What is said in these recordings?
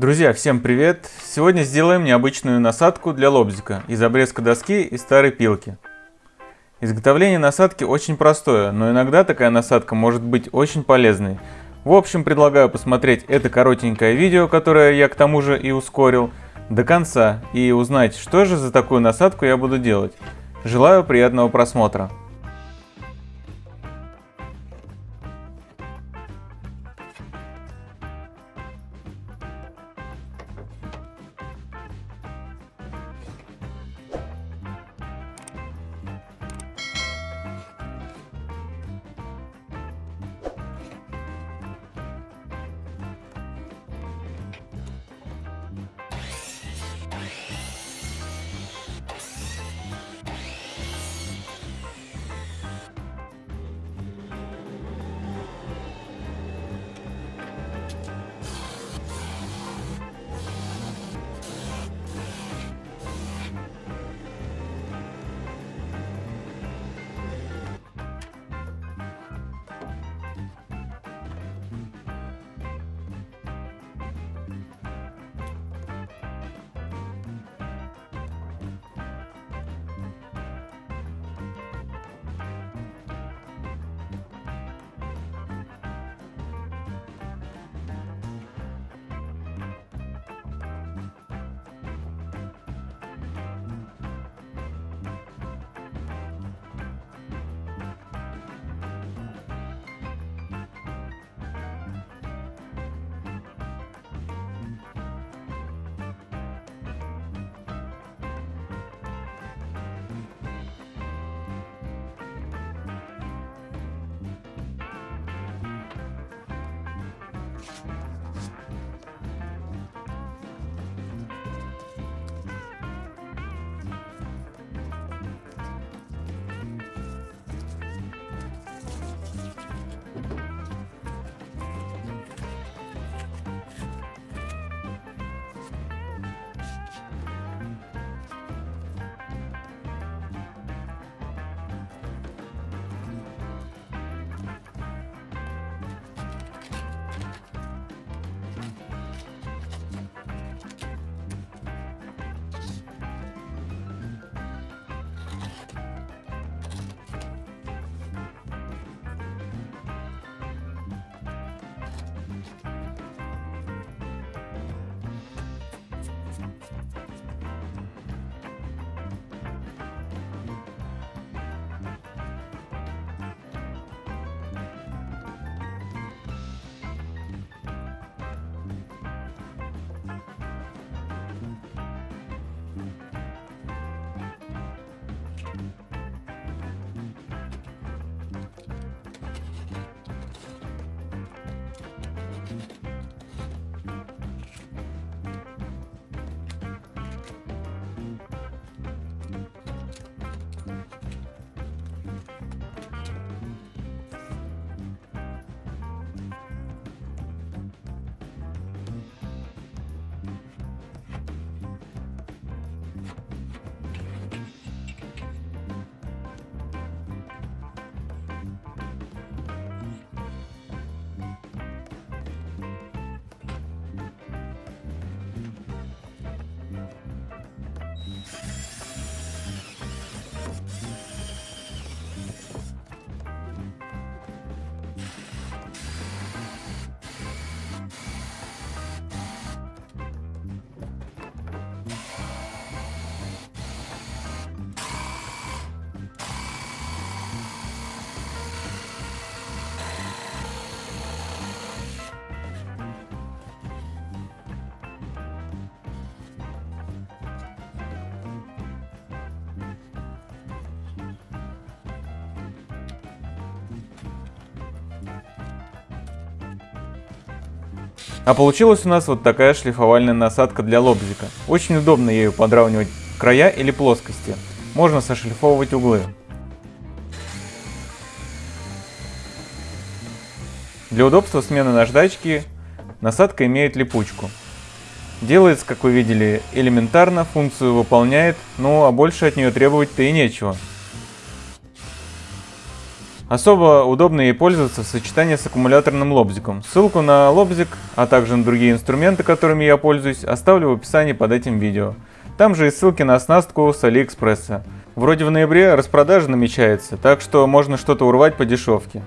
Друзья, всем привет! Сегодня сделаем необычную насадку для лобзика из обрезка доски и старой пилки. Изготовление насадки очень простое, но иногда такая насадка может быть очень полезной. В общем, предлагаю посмотреть это коротенькое видео, которое я к тому же и ускорил, до конца и узнать, что же за такую насадку я буду делать. Желаю приятного просмотра! А получилась у нас вот такая шлифовальная насадка для лобзика. Очень удобно ею подравнивать края или плоскости. Можно сошлифовывать углы. Для удобства смены наждачки насадка имеет липучку. Делается, как вы видели, элементарно, функцию выполняет, ну а больше от нее требовать-то и нечего. Особо удобно ей пользоваться в сочетании с аккумуляторным лобзиком. Ссылку на лобзик, а также на другие инструменты, которыми я пользуюсь, оставлю в описании под этим видео. Там же и ссылки на оснастку с Алиэкспресса. Вроде в ноябре распродажа намечается, так что можно что-то урвать по дешевке.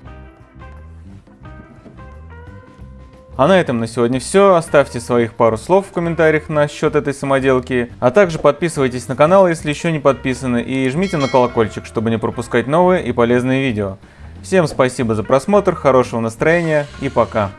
А на этом на сегодня все. Оставьте своих пару слов в комментариях насчет этой самоделки. А также подписывайтесь на канал, если еще не подписаны. И жмите на колокольчик, чтобы не пропускать новые и полезные видео. Всем спасибо за просмотр, хорошего настроения и пока.